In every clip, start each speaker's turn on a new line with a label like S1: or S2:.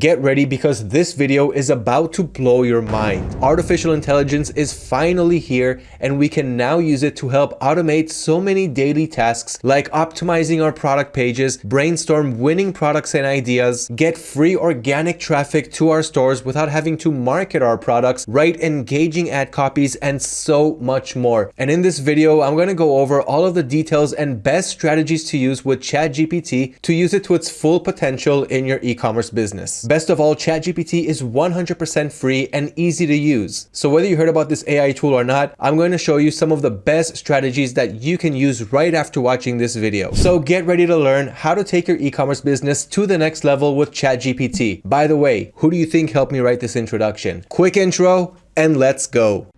S1: get ready because this video is about to blow your mind. Artificial intelligence is finally here and we can now use it to help automate so many daily tasks like optimizing our product pages, brainstorm winning products and ideas, get free organic traffic to our stores without having to market our products, write engaging ad copies, and so much more. And in this video, I'm to go over all of the details and best strategies to use with ChatGPT to use it to its full potential in your e-commerce business. Best of all, ChatGPT is 100% free and easy to use. So whether you heard about this AI tool or not, I'm going to show you some of the best strategies that you can use right after watching this video. So get ready to learn how to take your e-commerce business to the next level with ChatGPT. By the way, who do you think helped me write this introduction? Quick intro and let's go.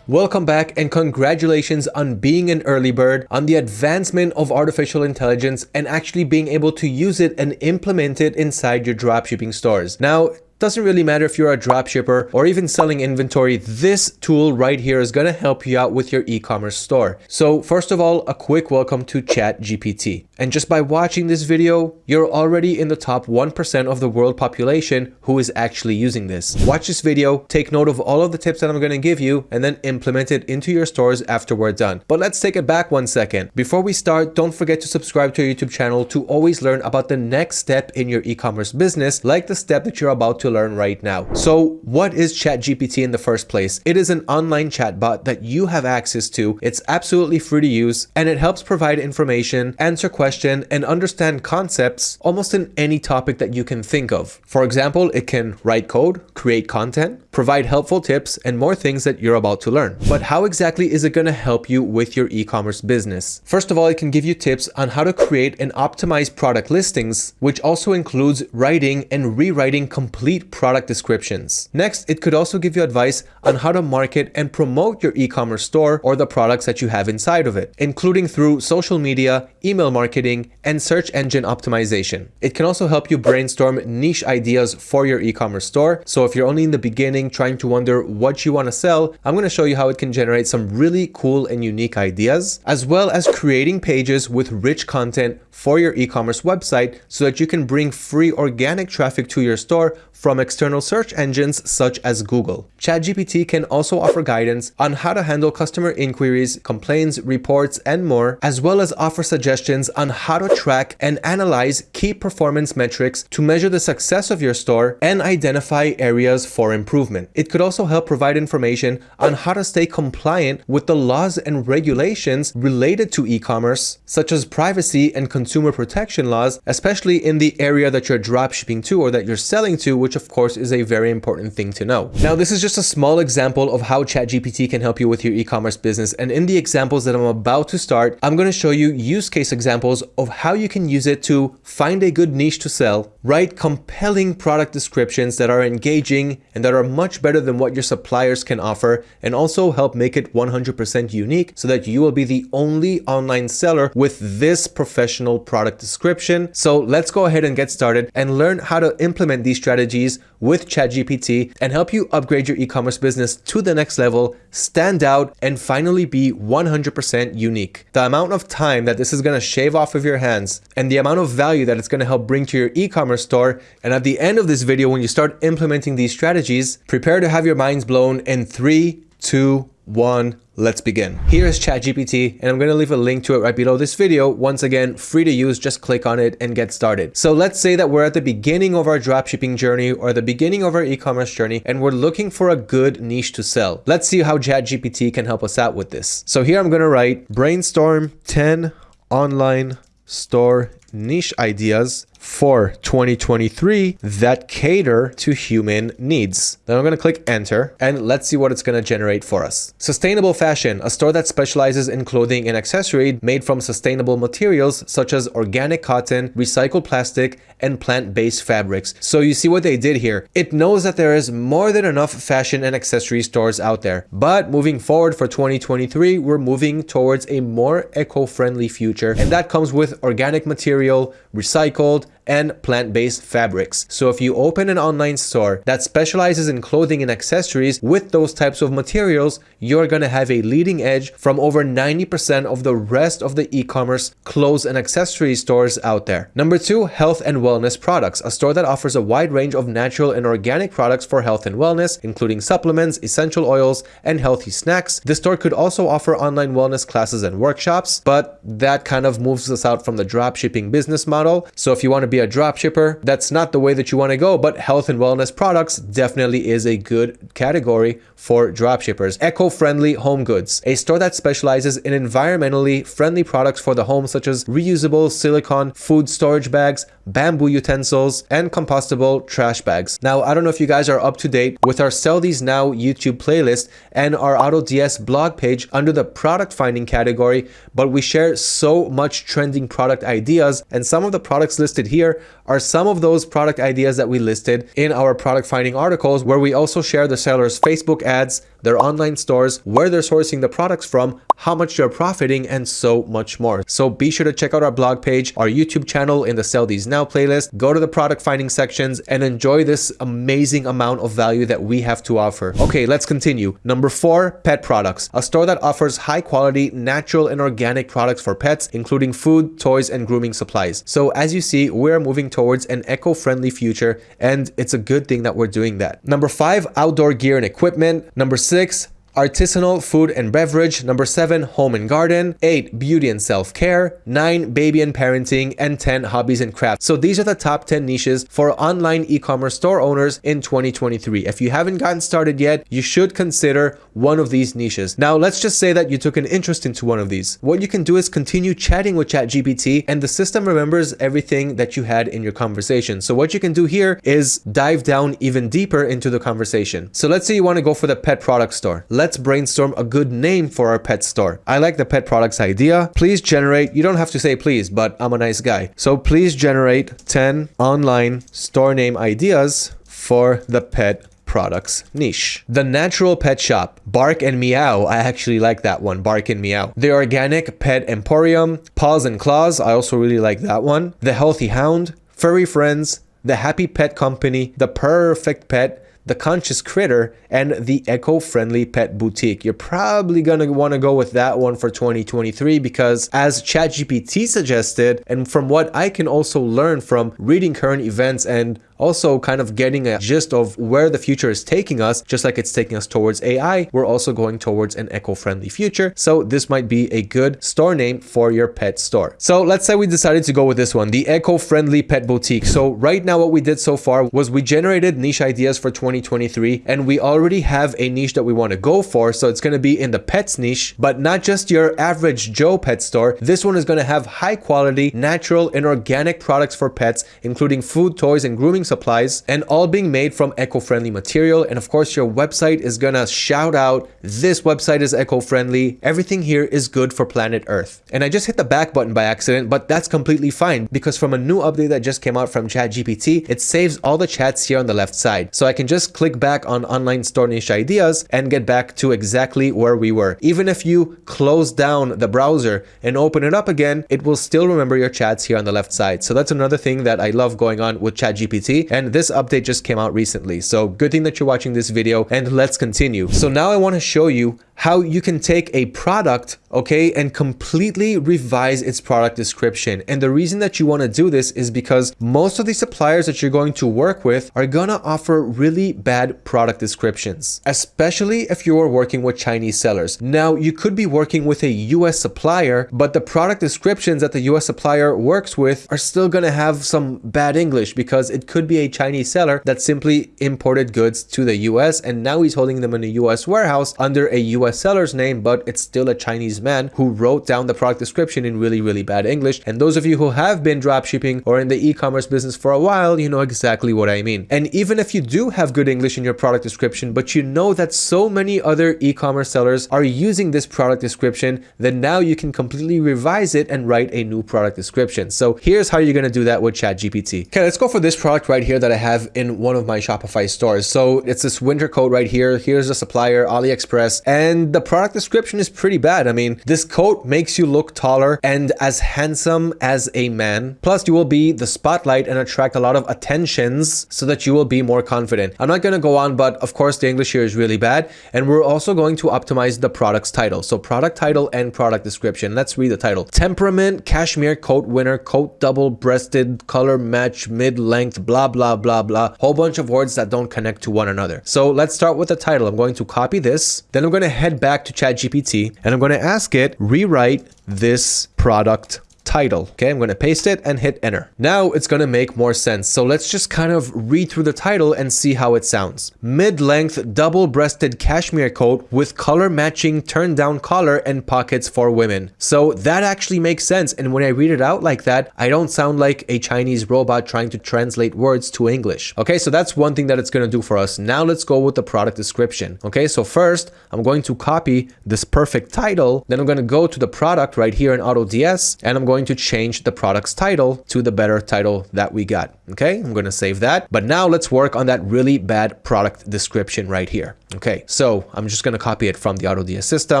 S1: Welcome back and congratulations on being an early bird, on the advancement of artificial intelligence and actually being able to use it and implement it inside your dropshipping stores. Now, doesn't really matter if you're a dropshipper or even selling inventory, this tool right here is going to help you out with your e-commerce store. So first of all, a quick welcome to ChatGPT. And just by watching this video, you're already in the top 1% of the world population who is actually using this. Watch this video, take note of all of the tips that I'm going to give you, and then implement it into your stores after we're done. But let's take it back one second. Before we start, don't forget to subscribe to our YouTube channel to always learn about the next step in your e-commerce business, like the step that you're about to learn right now. So what is ChatGPT in the first place? It is an online chatbot that you have access to. It's absolutely free to use and it helps provide information, answer questions, and understand concepts almost in any topic that you can think of. For example, it can write code, create content, provide helpful tips, and more things that you're about to learn. But how exactly is it going to help you with your e-commerce business? First of all, it can give you tips on how to create and optimize product listings, which also includes writing and rewriting complete product descriptions. Next, it could also give you advice on how to market and promote your e-commerce store or the products that you have inside of it, including through social media, email marketing, and search engine optimization. It can also help you brainstorm niche ideas for your e-commerce store. So if you're only in the beginning trying to wonder what you want to sell, I'm going to show you how it can generate some really cool and unique ideas, as well as creating pages with rich content for your e-commerce website so that you can bring free organic traffic to your store from external search engines such as Google. ChatGPT can also offer guidance on how to handle customer inquiries, complaints, reports, and more, as well as offer suggestions on how to track and analyze key performance metrics to measure the success of your store and identify areas for improvement. It could also help provide information on how to stay compliant with the laws and regulations related to e-commerce, such as privacy and consumer protection laws, especially in the area that you're dropshipping to or that you're selling to, which which of course is a very important thing to know. Now, this is just a small example of how ChatGPT can help you with your e-commerce business. And in the examples that I'm about to start, I'm going to show you use case examples of how you can use it to find a good niche to sell, write compelling product descriptions that are engaging and that are much better than what your suppliers can offer, and also help make it 100% unique so that you will be the only online seller with this professional product description. So let's go ahead and get started and learn how to implement these strategies with ChatGPT and help you upgrade your e-commerce business to the next level, stand out, and finally be 100% unique. The amount of time that this is going to shave off of your hands and the amount of value that it's going to help bring to your e-commerce store. And at the end of this video, when you start implementing these strategies, prepare to have your minds blown in three, two, one, let's begin. Here is ChatGPT and I'm going to leave a link to it right below this video. Once again, free to use, just click on it and get started. So let's say that we're at the beginning of our dropshipping journey or the beginning of our e-commerce journey and we're looking for a good niche to sell. Let's see how ChatGPT can help us out with this. So here I'm going to write brainstorm 10 online store niche ideas for 2023 that cater to human needs. Then I'm going to click enter and let's see what it's going to generate for us. Sustainable fashion, a store that specializes in clothing and accessory made from sustainable materials such as organic cotton, recycled plastic, and plant-based fabrics. So you see what they did here. It knows that there is more than enough fashion and accessory stores out there. But moving forward for 2023, we're moving towards a more eco-friendly future. And that comes with organic material, recycled, and plant-based fabrics. So if you open an online store that specializes in clothing and accessories with those types of materials, you're going to have a leading edge from over 90% of the rest of the e-commerce clothes and accessory stores out there. Number two, health and wellness products, a store that offers a wide range of natural and organic products for health and wellness, including supplements, essential oils, and healthy snacks. The store could also offer online wellness classes and workshops, but that kind of moves us out from the drop shipping business model. So if you want to be a drop shipper, that's not the way that you want to go, but health and wellness products definitely is a good category for dropshippers. Eco-friendly home goods, a store that specializes in environmentally friendly products for the home such as reusable silicone food storage bags, bamboo utensils, and compostable trash bags. Now, I don't know if you guys are up to date with our Sell These Now YouTube playlist and our AutoDS blog page under the product finding category, but we share so much trending product ideas and some of the products listed here are some of those product ideas that we listed in our product finding articles where we also share the seller's Facebook ads, their online stores, where they're sourcing the products from, how much they're profiting, and so much more. So be sure to check out our blog page, our YouTube channel in the Sell These Now playlist, go to the product finding sections and enjoy this amazing amount of value that we have to offer. Okay, let's continue. Number four, pet products, a store that offers high quality, natural and organic products for pets, including food, toys, and grooming supplies. So as you see, we're moving towards an eco-friendly future and it's a good thing that we're doing that. Number five, outdoor gear and equipment. Number six, six artisanal food and beverage. Number seven, home and garden. Eight, beauty and self-care. Nine, baby and parenting. And 10, hobbies and crafts. So these are the top 10 niches for online e-commerce store owners in 2023. If you haven't gotten started yet, you should consider one of these niches. Now, let's just say that you took an interest into one of these. What you can do is continue chatting with ChatGPT and the system remembers everything that you had in your conversation. So what you can do here is dive down even deeper into the conversation. So let's say you want to go for the pet product store brainstorm a good name for our pet store. I like the pet products idea. Please generate, you don't have to say please, but I'm a nice guy. So please generate 10 online store name ideas for the pet products niche. The Natural Pet Shop, Bark and Meow, I actually like that one, Bark and Meow. The Organic Pet Emporium, Paws and Claws, I also really like that one. The Healthy Hound, Furry Friends, The Happy Pet Company, The Perfect Pet, the Conscious Critter, and the Eco-Friendly Pet Boutique. You're probably going to want to go with that one for 2023 because as ChatGPT suggested, and from what I can also learn from reading current events and also kind of getting a gist of where the future is taking us, just like it's taking us towards AI, we're also going towards an eco-friendly future. So this might be a good store name for your pet store. So let's say we decided to go with this one, the eco-friendly pet boutique. So right now what we did so far was we generated niche ideas for 2023 and we already have a niche that we want to go for. So it's going to be in the pets niche, but not just your average Joe pet store. This one is going to have high quality, natural and organic products for pets, including food, toys and grooming supplies and all being made from eco-friendly material. And of course, your website is gonna shout out, this website is eco-friendly. Everything here is good for planet Earth. And I just hit the back button by accident, but that's completely fine because from a new update that just came out from ChatGPT, it saves all the chats here on the left side. So I can just click back on online store niche ideas and get back to exactly where we were. Even if you close down the browser and open it up again, it will still remember your chats here on the left side. So that's another thing that I love going on with ChatGPT and this update just came out recently. So good thing that you're watching this video and let's continue. So now I want to show you how you can take a product, okay, and completely revise its product description. And the reason that you want to do this is because most of the suppliers that you're going to work with are going to offer really bad product descriptions, especially if you are working with Chinese sellers. Now, you could be working with a US supplier, but the product descriptions that the US supplier works with are still going to have some bad English because it could be a Chinese seller that simply imported goods to the US and now he's holding them in a US warehouse under a US US seller's name, but it's still a Chinese man who wrote down the product description in really, really bad English. And those of you who have been dropshipping or in the e-commerce business for a while, you know exactly what I mean. And even if you do have good English in your product description, but you know that so many other e-commerce sellers are using this product description, then now you can completely revise it and write a new product description. So here's how you're going to do that with ChatGPT. Okay, let's go for this product right here that I have in one of my Shopify stores. So it's this winter coat right here. Here's the supplier, AliExpress, and and the product description is pretty bad. I mean, This coat makes you look taller and as handsome as a man. Plus, you will be the spotlight and attract a lot of attentions so that you will be more confident. I'm not going to go on, but of course, the English here is really bad. And we're also going to optimize the product's title. So product title and product description. Let's read the title. Temperament, cashmere coat winner, coat double breasted, color match, mid length, blah, blah, blah, blah. Whole bunch of words that don't connect to one another. So let's start with the title. I'm going to copy this. Then I'm going to head back to ChatGPT and I'm going to ask it, rewrite this product title. Okay, I'm going to paste it and hit enter. Now it's going to make more sense. So let's just kind of read through the title and see how it sounds. Mid-length double-breasted cashmere coat with color matching turn down collar and pockets for women. So that actually makes sense. And when I read it out like that, I don't sound like a Chinese robot trying to translate words to English. Okay, so that's one thing that it's going to do for us. Now let's go with the product description. Okay, so first I'm going to copy this perfect title. Then I'm going to go to the product right here in AutoDS and I'm going going to change the product's title to the better title that we got. Okay, I'm going to save that. But now let's work on that really bad product description right here. Okay, so I'm just going to copy it from the AutoDS system.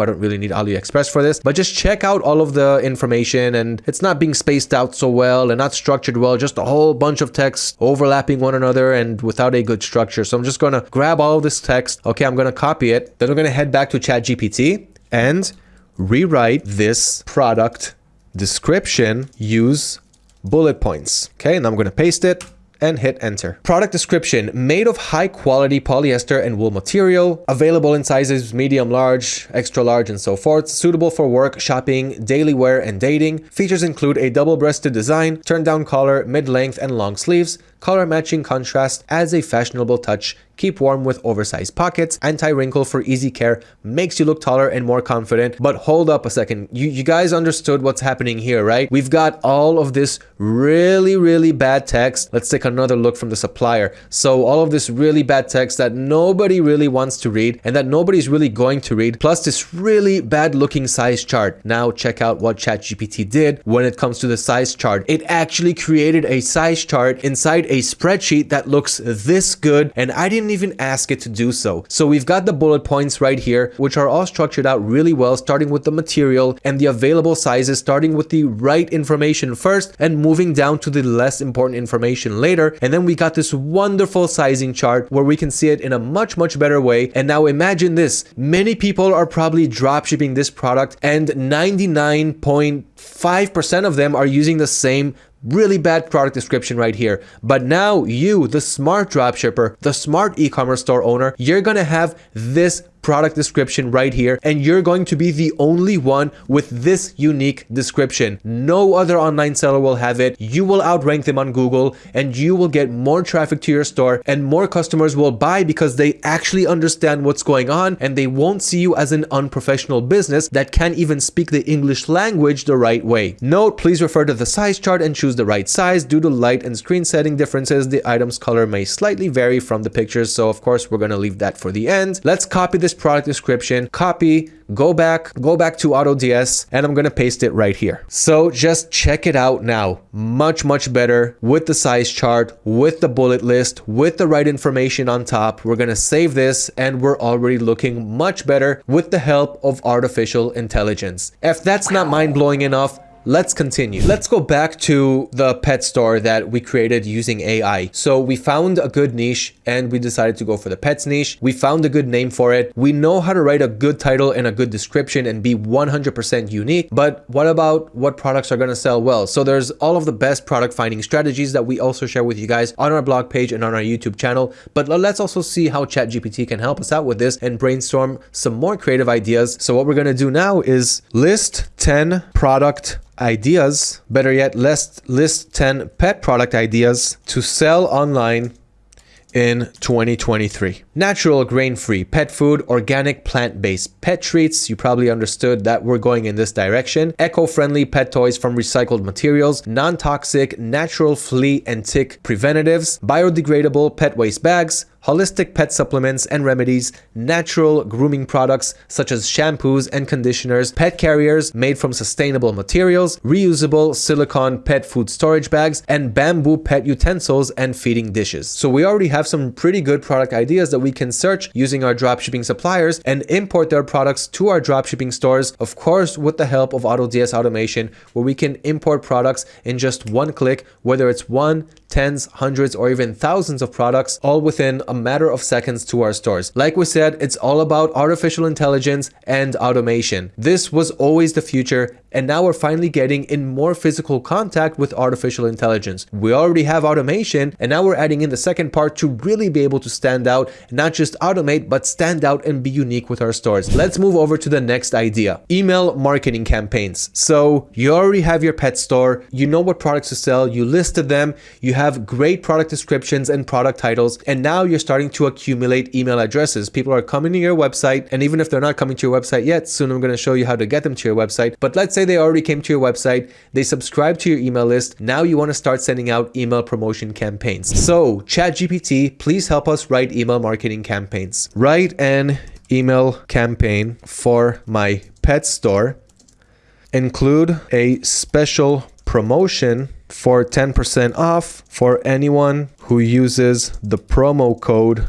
S1: I don't really need AliExpress for this, but just check out all of the information and it's not being spaced out so well and not structured well, just a whole bunch of text overlapping one another and without a good structure. So I'm just going to grab all this text. Okay, I'm going to copy it. Then I'm going to head back to ChatGPT and rewrite this product description, use bullet points. Okay, and I'm going to paste it and hit enter. Product description, made of high quality polyester and wool material, available in sizes medium, large, extra large, and so forth, suitable for work, shopping, daily wear, and dating. Features include a double-breasted design, turn-down collar, mid-length, and long sleeves, color matching contrast adds a fashionable touch, keep warm with oversized pockets, anti-wrinkle for easy care, makes you look taller and more confident. But hold up a second, you, you guys understood what's happening here, right? We've got all of this really, really bad text. Let's take another look from the supplier. So all of this really bad text that nobody really wants to read and that nobody's really going to read, plus this really bad looking size chart. Now check out what ChatGPT did when it comes to the size chart. It actually created a size chart inside a spreadsheet that looks this good and I didn't even ask it to do so. So we've got the bullet points right here, which are all structured out really well, starting with the material and the available sizes, starting with the right information first and moving down to the less important information later. And then we got this wonderful sizing chart where we can see it in a much, much better way. And now imagine this, many people are probably dropshipping this product and 99.5% of them are using the same really bad product description right here. But now you, the smart dropshipper, the smart e-commerce store owner, you're gonna have this product description right here and you're going to be the only one with this unique description. No other online seller will have it. You will outrank them on Google and you will get more traffic to your store and more customers will buy because they actually understand what's going on and they won't see you as an unprofessional business that can't even speak the English language the right way. Note, please refer to the size chart and choose the right size. Due to light and screen setting differences, the item's color may slightly vary from the pictures. So of course, we're going to leave that for the end. Let's copy this product description, copy, go back, go back to AutoDS, and I'm gonna paste it right here. So just check it out now. Much, much better with the size chart, with the bullet list, with the right information on top. We're gonna save this and we're already looking much better with the help of artificial intelligence. If that's not mind-blowing enough, Let's continue. Let's go back to the pet store that we created using AI. So we found a good niche and we decided to go for the pets niche. We found a good name for it. We know how to write a good title and a good description and be 100% unique. But what about what products are going to sell well? So there's all of the best product finding strategies that we also share with you guys on our blog page and on our YouTube channel. But let's also see how ChatGPT can help us out with this and brainstorm some more creative ideas. So what we're going to do now is list 10 product ideas, better yet, list, list 10 pet product ideas to sell online in 2023. Natural, grain-free pet food, organic, plant-based pet treats. You probably understood that we're going in this direction. Eco-friendly pet toys from recycled materials, non-toxic, natural flea and tick preventatives, biodegradable pet waste bags, holistic pet supplements and remedies, natural grooming products such as shampoos and conditioners, pet carriers made from sustainable materials, reusable silicone pet food storage bags, and bamboo pet utensils and feeding dishes. So we already have some pretty good product ideas that we can search using our dropshipping suppliers and import their products to our dropshipping stores, of course, with the help of AutoDS automation, where we can import products in just one click, whether it's one, tens, hundreds, or even thousands of products, all within a matter of seconds to our stores. Like we said, it's all about artificial intelligence and automation. This was always the future, and now we're finally getting in more physical contact with artificial intelligence. We already have automation, and now we're adding in the second part to really be able to stand out, not just automate, but stand out and be unique with our stores. Let's move over to the next idea, email marketing campaigns. So you already have your pet store, you know what products to sell, you listed them, you have great product descriptions and product titles, and now you're starting to accumulate email addresses. People are coming to your website, and even if they're not coming to your website yet, soon I'm going to show you how to get them to your website. But let's say they already came to your website, they subscribe to your email list, now you want to start sending out email promotion campaigns. So ChatGPT, please help us write email marketing campaigns. Write an email campaign for my pet store. Include a special promotion for 10% off for anyone who uses the promo code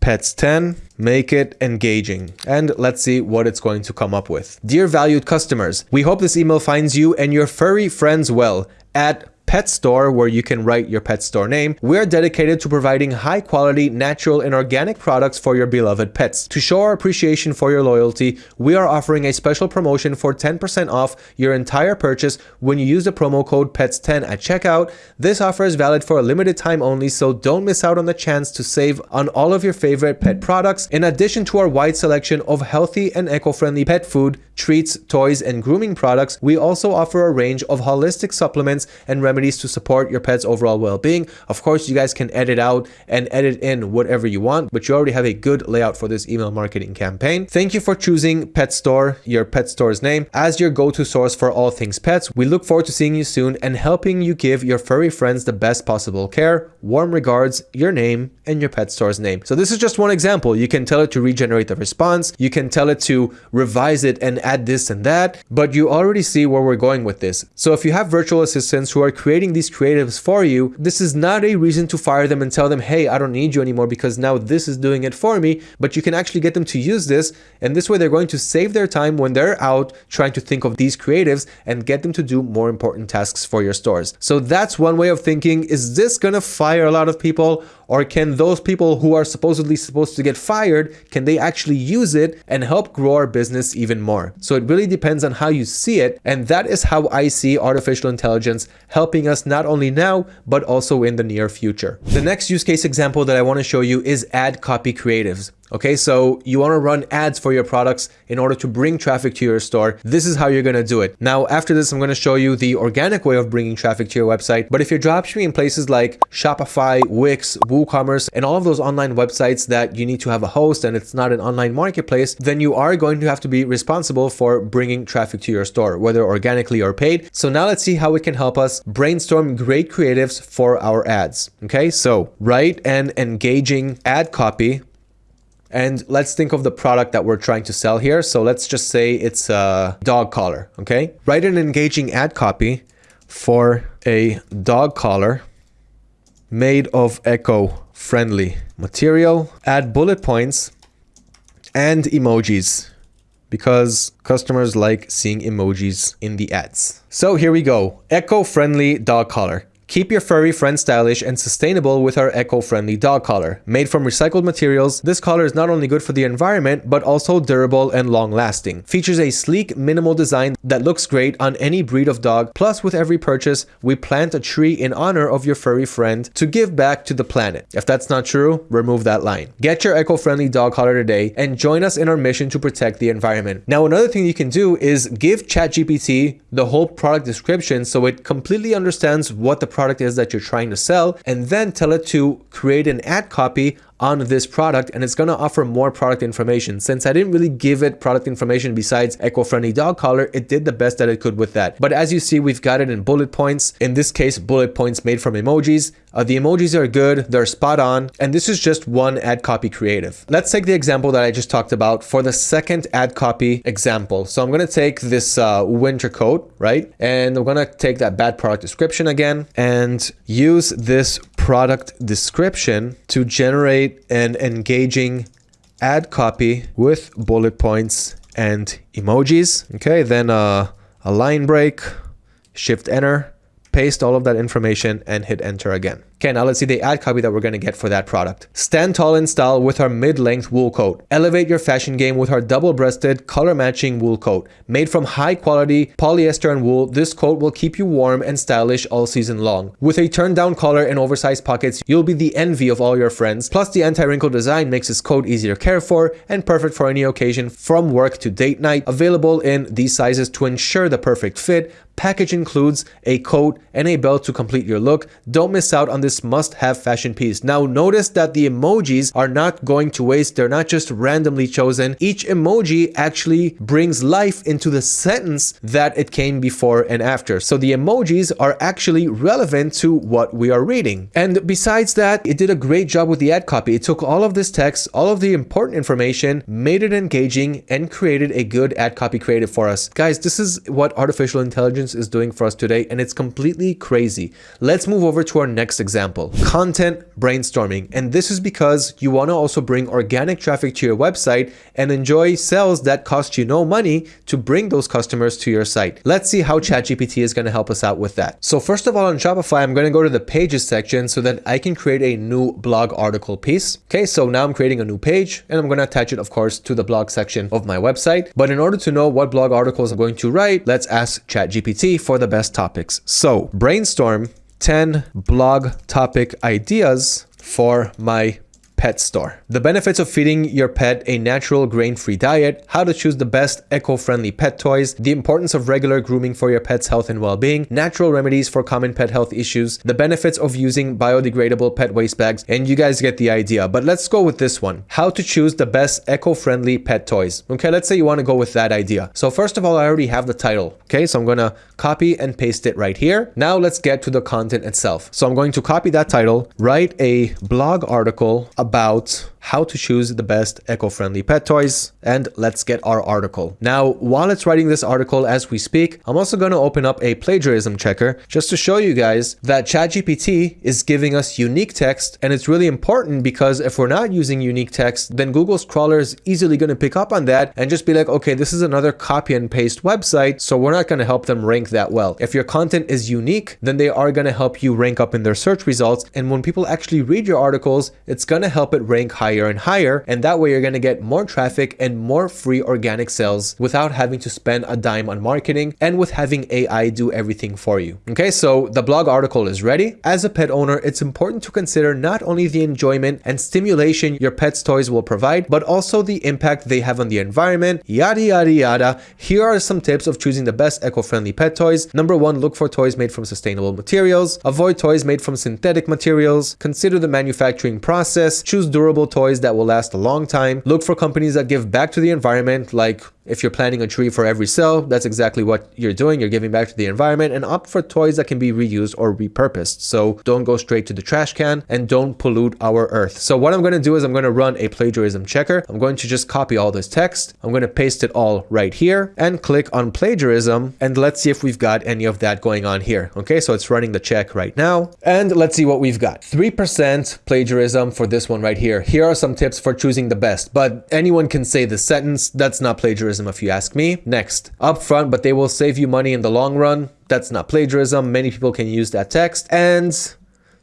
S1: PETS10 make it engaging and let's see what it's going to come up with. Dear valued customers, we hope this email finds you and your furry friends well at pet store where you can write your pet store name, we're dedicated to providing high quality, natural and organic products for your beloved pets. To show our appreciation for your loyalty, we are offering a special promotion for 10% off your entire purchase when you use the promo code PETS10 at checkout. This offer is valid for a limited time only, so don't miss out on the chance to save on all of your favorite pet products. In addition to our wide selection of healthy and eco-friendly pet food, treats, toys, and grooming products, we also offer a range of holistic supplements and remedies to support your pet's overall well-being. Of course, you guys can edit out and edit in whatever you want, but you already have a good layout for this email marketing campaign. Thank you for choosing Pet Store, your pet store's name, as your go-to source for all things pets. We look forward to seeing you soon and helping you give your furry friends the best possible care. Warm regards, your name and your pet store's name. So this is just one example. You can tell it to regenerate the response. You can tell it to revise it and add this and that, but you already see where we're going with this. So if you have virtual assistants who are creating these creatives for you, this is not a reason to fire them and tell them, hey, I don't need you anymore because now this is doing it for me, but you can actually get them to use this. And this way they're going to save their time when they're out trying to think of these creatives and get them to do more important tasks for your stores. So that's one way of thinking. Is this to fire a lot of people or can those people who are supposedly supposed to get fired, can they actually use it and help grow our business even more? So it really depends on how you see it. And that is how I see artificial intelligence helping us not only now, but also in the near future. The next use case example that I want to show you is ad copy creatives. Okay, so you want to run ads for your products in order to bring traffic to your store. This is how you're going to do it. Now, after this, I'm going to show you the organic way of bringing traffic to your website. But if you're dropshipping in places like Shopify, Wix, WooCommerce, and all of those online websites that you need to have a host and it's not an online marketplace, then you are going to have to be responsible for bringing traffic to your store, whether organically or paid. So now let's see how it can help us brainstorm great creatives for our ads. Okay, so write an engaging ad copy and let's think of the product that we're trying to sell here. So let's just say it's a dog collar, okay? Write an engaging ad copy for a dog collar made of eco-friendly material. Add bullet points and emojis because customers like seeing emojis in the ads. So here we go. Eco-friendly dog collar. Keep your furry friend stylish and sustainable with our eco-friendly dog collar. Made from recycled materials, this collar is not only good for the environment, but also durable and long-lasting. Features a sleek, minimal design that looks great on any breed of dog. Plus, with every purchase, we plant a tree in honor of your furry friend to give back to the planet. If that's not true, remove that line. Get your eco-friendly dog collar today and join us in our mission to protect the environment. Now, another thing you can do is give ChatGPT the whole product description so it completely understands what the product is that you're trying to sell and then tell it to create an ad copy on this product and it's going to offer more product information. Since I didn't really give it product information besides eco-friendly dog collar, it did the best that it could with that. But as you see, we've got it in bullet points. In this case, bullet points made from emojis. Uh, the emojis are good, they're spot on, and this is just one ad copy creative. Let's take the example that I just talked about for the second ad copy example. So I'm going to take this uh, winter coat, right? And I'm going to take that bad product description again and use this product description to generate an engaging ad copy with bullet points and emojis. Okay, then uh, a line break, shift enter, paste all of that information and hit enter again. Okay, now let's see the ad copy that we're going to get for that product. Stand tall in style with our mid-length wool coat. Elevate your fashion game with our double-breasted, color-matching wool coat. Made from high-quality polyester and wool, this coat will keep you warm and stylish all season long. With a turned-down collar and oversized pockets, you'll be the envy of all your friends. Plus, the anti-wrinkle design makes this coat easier to care for and perfect for any occasion from work to date night. Available in these sizes to ensure the perfect fit. Package includes a coat and a belt to complete your look. Don't miss out on this must-have fashion piece. Now notice that the emojis are not going to waste. They're not just randomly chosen. Each emoji actually brings life into the sentence that it came before and after. So the emojis are actually relevant to what we are reading. And besides that, it did a great job with the ad copy. It took all of this text, all of the important information, made it engaging, and created a good ad copy creative for us. Guys, this is what artificial intelligence is doing for us today, and it's completely crazy. Let's move over to our next example example, content brainstorming. And this is because you want to also bring organic traffic to your website and enjoy sales that cost you no money to bring those customers to your site. Let's see how ChatGPT is going to help us out with that. So first of all, on Shopify, I'm going to go to the pages section so that I can create a new blog article piece. Okay, so now I'm creating a new page and I'm going to attach it, of course, to the blog section of my website. But in order to know what blog articles I'm going to write, let's ask ChatGPT for the best topics. So brainstorm 10 blog topic ideas for my pet store. The benefits of feeding your pet a natural grain-free diet, how to choose the best eco-friendly pet toys, the importance of regular grooming for your pet's health and well-being, natural remedies for common pet health issues, the benefits of using biodegradable pet waste bags, and you guys get the idea. But let's go with this one. How to choose the best eco-friendly pet toys. Okay, let's say you want to go with that idea. So first of all, I already have the title. Okay, so I'm going to copy and paste it right here. Now let's get to the content itself. So I'm going to copy that title, write a blog article about how to choose the best eco-friendly pet toys and let's get our article. Now, while it's writing this article as we speak, I'm also going to open up a plagiarism checker just to show you guys that ChatGPT is giving us unique text and it's really important because if we're not using unique text, then Google's crawler is easily going to pick up on that and just be like, okay, this is another copy and paste website, so we're not going to help them rank that well. If your content is unique, then they are going to help you rank up in their search results. And when people actually read your articles, it's going to help it rank higher higher and higher. And that way you're going to get more traffic and more free organic sales without having to spend a dime on marketing and with having AI do everything for you. Okay, so the blog article is ready. As a pet owner, it's important to consider not only the enjoyment and stimulation your pet's toys will provide, but also the impact they have on the environment, yada, yada, yada. Here are some tips of choosing the best eco-friendly pet toys. Number one, look for toys made from sustainable materials. Avoid toys made from synthetic materials. Consider the manufacturing process. Choose durable toys that will last a long time. Look for companies that give back to the environment like if you're planting a tree for every cell, that's exactly what you're doing. You're giving back to the environment and opt for toys that can be reused or repurposed. So don't go straight to the trash can and don't pollute our earth. So what I'm going to do is I'm going to run a plagiarism checker. I'm going to just copy all this text. I'm going to paste it all right here and click on plagiarism. And let's see if we've got any of that going on here. Okay, so it's running the check right now. And let's see what we've got. 3% plagiarism for this one right here. Here are some tips for choosing the best, but anyone can say this sentence. That's not plagiarism plagiarism if you ask me. Next, upfront, but they will save you money in the long run. That's not plagiarism. Many people can use that text. And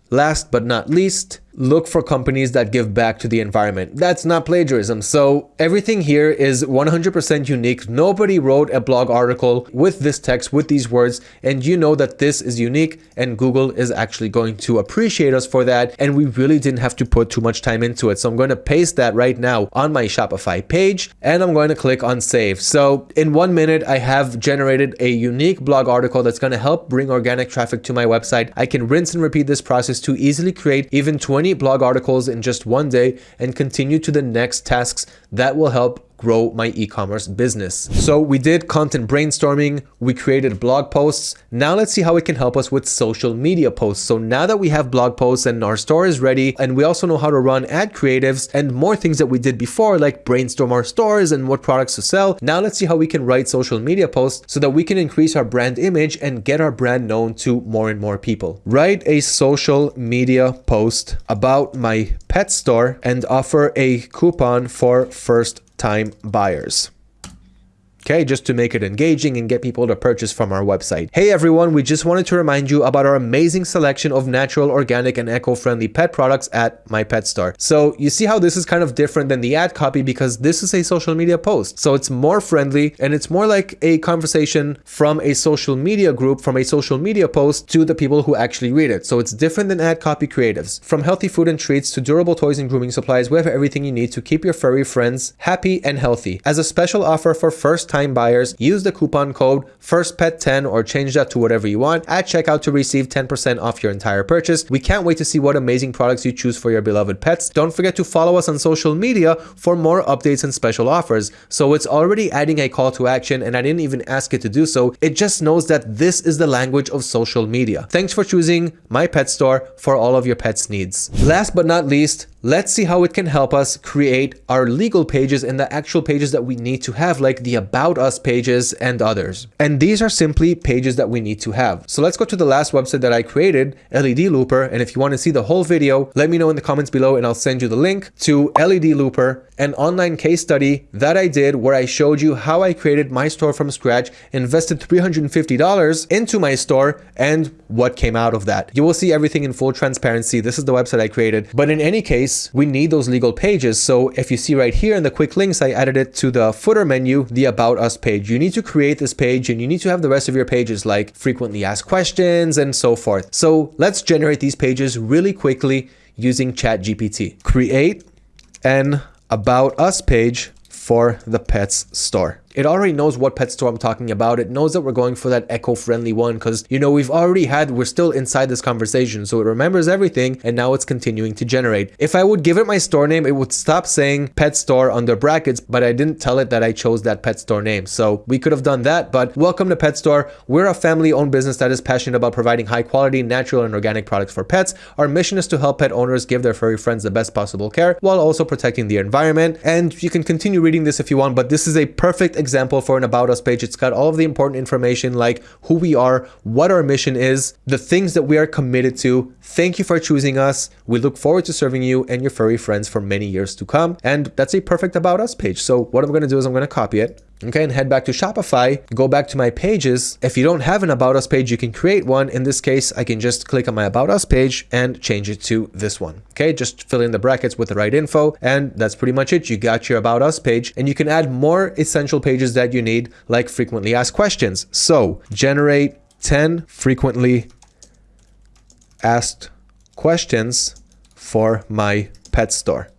S1: last but not least, look for companies that give back to the environment. That's not plagiarism. So everything here is 100% unique. Nobody wrote a blog article with this text, with these words, and you know that this is unique and Google is actually going to appreciate us for that. And we really didn't have to put too much time into it. So I'm going to paste that right now on my Shopify page and I'm going to click on save. So in one minute, I have generated a unique blog article that's going to help bring organic traffic to my website. I can rinse and repeat this process to easily create even 20 blog articles in just one day and continue to the next tasks that will help grow my e-commerce business. So we did content brainstorming, we created blog posts. Now let's see how it can help us with social media posts. So now that we have blog posts and our store is ready, and we also know how to run ad creatives and more things that we did before, like brainstorm our stores and what products to sell. Now let's see how we can write social media posts so that we can increase our brand image and get our brand known to more and more people. Write a social media post about my pet store and offer a coupon for first time buyers okay just to make it engaging and get people to purchase from our website. Hey everyone we just wanted to remind you about our amazing selection of natural organic and eco-friendly pet products at my pet store. So you see how this is kind of different than the ad copy because this is a social media post. So it's more friendly and it's more like a conversation from a social media group from a social media post to the people who actually read it. So it's different than ad copy creatives. From healthy food and treats to durable toys and grooming supplies we have everything you need to keep your furry friends happy and healthy. As a special offer for first time buyers, use the coupon code FIRSTPET10 or change that to whatever you want at checkout to receive 10% off your entire purchase. We can't wait to see what amazing products you choose for your beloved pets. Don't forget to follow us on social media for more updates and special offers. So it's already adding a call to action and I didn't even ask it to do so. It just knows that this is the language of social media. Thanks for choosing my pet store for all of your pets needs. Last but not least, Let's see how it can help us create our legal pages and the actual pages that we need to have like the about us pages and others. And these are simply pages that we need to have. So let's go to the last website that I created, LED Looper. And if you want to see the whole video, let me know in the comments below and I'll send you the link to LED Looper, an online case study that I did where I showed you how I created my store from scratch, invested $350 into my store and what came out of that. You will see everything in full transparency. This is the website I created. But in any case, we need those legal pages. So if you see right here in the quick links, I added it to the footer menu, the about us page. You need to create this page and you need to have the rest of your pages like frequently asked questions and so forth. So let's generate these pages really quickly using ChatGPT. Create an about us page for the pets store it already knows what pet store I'm talking about. It knows that we're going for that eco-friendly one because, you know, we've already had, we're still inside this conversation. So it remembers everything and now it's continuing to generate. If I would give it my store name, it would stop saying pet store under brackets, but I didn't tell it that I chose that pet store name. So we could have done that, but welcome to Pet Store. We're a family owned business that is passionate about providing high quality, natural and organic products for pets. Our mission is to help pet owners give their furry friends the best possible care while also protecting the environment. And you can continue reading this if you want, but this is a perfect example for an about us page. It's got all of the important information like who we are, what our mission is, the things that we are committed to. Thank you for choosing us. We look forward to serving you and your furry friends for many years to come. And that's a perfect about us page. So what I'm going to do is I'm going to copy it okay and head back to shopify go back to my pages. If you don't have an about us page you can create one. In this case i can just click on my about us page and change it to this one. Okay just fill in the brackets with the right info and that's pretty much it. You got your about us page and you can add more essential pages that you need like frequently asked questions. So generate 10 frequently asked questions for my pet store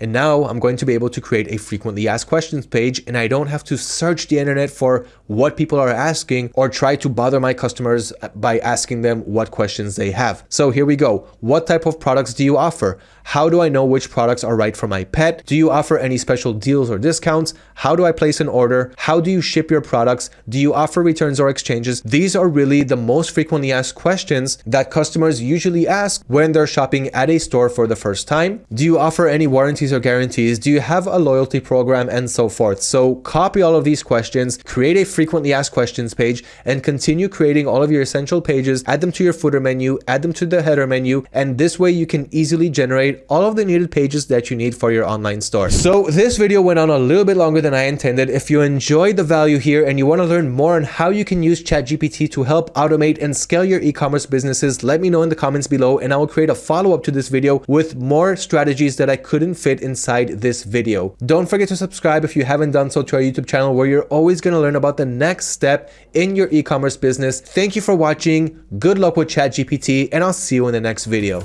S1: and now I'm going to be able to create a frequently asked questions page and I don't have to search the internet for what people are asking or try to bother my customers by asking them what questions they have. So here we go. What type of products do you offer? How do I know which products are right for my pet? Do you offer any special deals or discounts? How do I place an order? How do you ship your products? Do you offer returns or exchanges? These are really the most frequently asked questions that customers usually ask when they're shopping at a store for the first time. Do you offer any warranties or guarantees? Do you have a loyalty program and so forth? So copy all of these questions, create a frequently asked questions page and continue creating all of your essential pages, add them to your footer menu, add them to the header menu, and this way you can easily generate generate all of the needed pages that you need for your online store. So this video went on a little bit longer than I intended. If you enjoyed the value here and you want to learn more on how you can use ChatGPT to help automate and scale your e-commerce businesses, let me know in the comments below and I will create a follow-up to this video with more strategies that I couldn't fit inside this video. Don't forget to subscribe if you haven't done so to our YouTube channel where you're always going to learn about the next step in your e-commerce business. Thank you for watching. Good luck with ChatGPT and I'll see you in the next video.